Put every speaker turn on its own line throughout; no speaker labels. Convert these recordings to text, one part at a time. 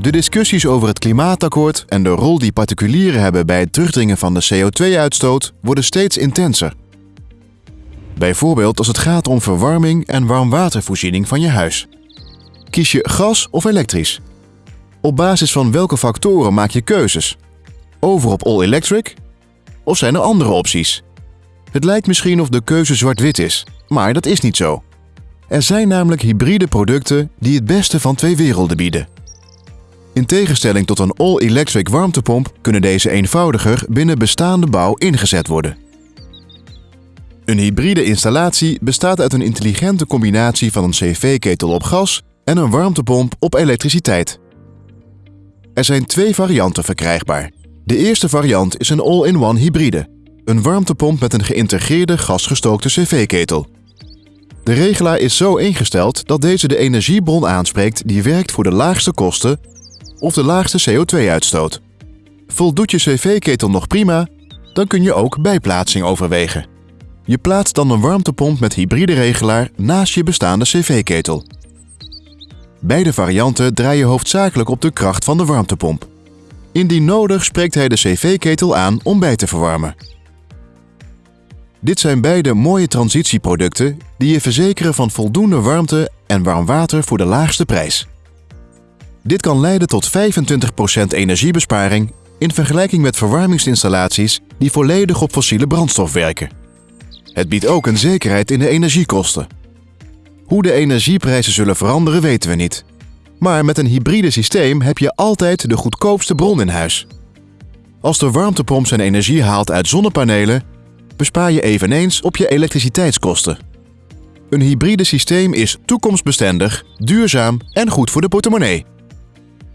De discussies over het klimaatakkoord en de rol die particulieren hebben bij het terugdringen van de CO2-uitstoot worden steeds intenser. Bijvoorbeeld als het gaat om verwarming en warmwatervoorziening van je huis. Kies je gas of elektrisch? Op basis van welke factoren maak je keuzes? Over op all electric? Of zijn er andere opties? Het lijkt misschien of de keuze zwart-wit is, maar dat is niet zo. Er zijn namelijk hybride producten die het beste van twee werelden bieden. In tegenstelling tot een all-electric warmtepomp kunnen deze eenvoudiger binnen bestaande bouw ingezet worden. Een hybride installatie bestaat uit een intelligente combinatie van een cv-ketel op gas en een warmtepomp op elektriciteit. Er zijn twee varianten verkrijgbaar. De eerste variant is een all-in-one hybride, een warmtepomp met een geïntegreerde gasgestookte cv-ketel. De regelaar is zo ingesteld dat deze de energiebron aanspreekt die werkt voor de laagste kosten of de laagste CO2-uitstoot. Voldoet je cv-ketel nog prima, dan kun je ook bijplaatsing overwegen. Je plaatst dan een warmtepomp met hybride regelaar naast je bestaande cv-ketel. Beide varianten draaien hoofdzakelijk op de kracht van de warmtepomp. Indien nodig spreekt hij de cv-ketel aan om bij te verwarmen. Dit zijn beide mooie transitieproducten die je verzekeren van voldoende warmte en warm water voor de laagste prijs. Dit kan leiden tot 25% energiebesparing in vergelijking met verwarmingsinstallaties die volledig op fossiele brandstof werken. Het biedt ook een zekerheid in de energiekosten. Hoe de energieprijzen zullen veranderen weten we niet. Maar met een hybride systeem heb je altijd de goedkoopste bron in huis. Als de warmtepomp zijn energie haalt uit zonnepanelen, bespaar je eveneens op je elektriciteitskosten. Een hybride systeem is toekomstbestendig, duurzaam en goed voor de portemonnee.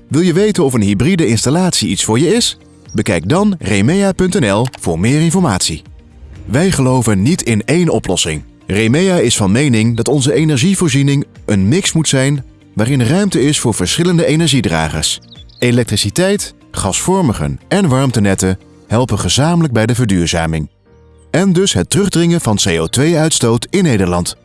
Wil je weten of een hybride installatie iets voor je is? Bekijk dan remea.nl voor meer informatie. Wij geloven niet in één oplossing. Remea is van mening dat onze energievoorziening een mix moet zijn waarin ruimte is voor verschillende energiedragers. Elektriciteit, gasvormigen en warmtenetten helpen gezamenlijk bij de verduurzaming. En dus het terugdringen van CO2-uitstoot in Nederland.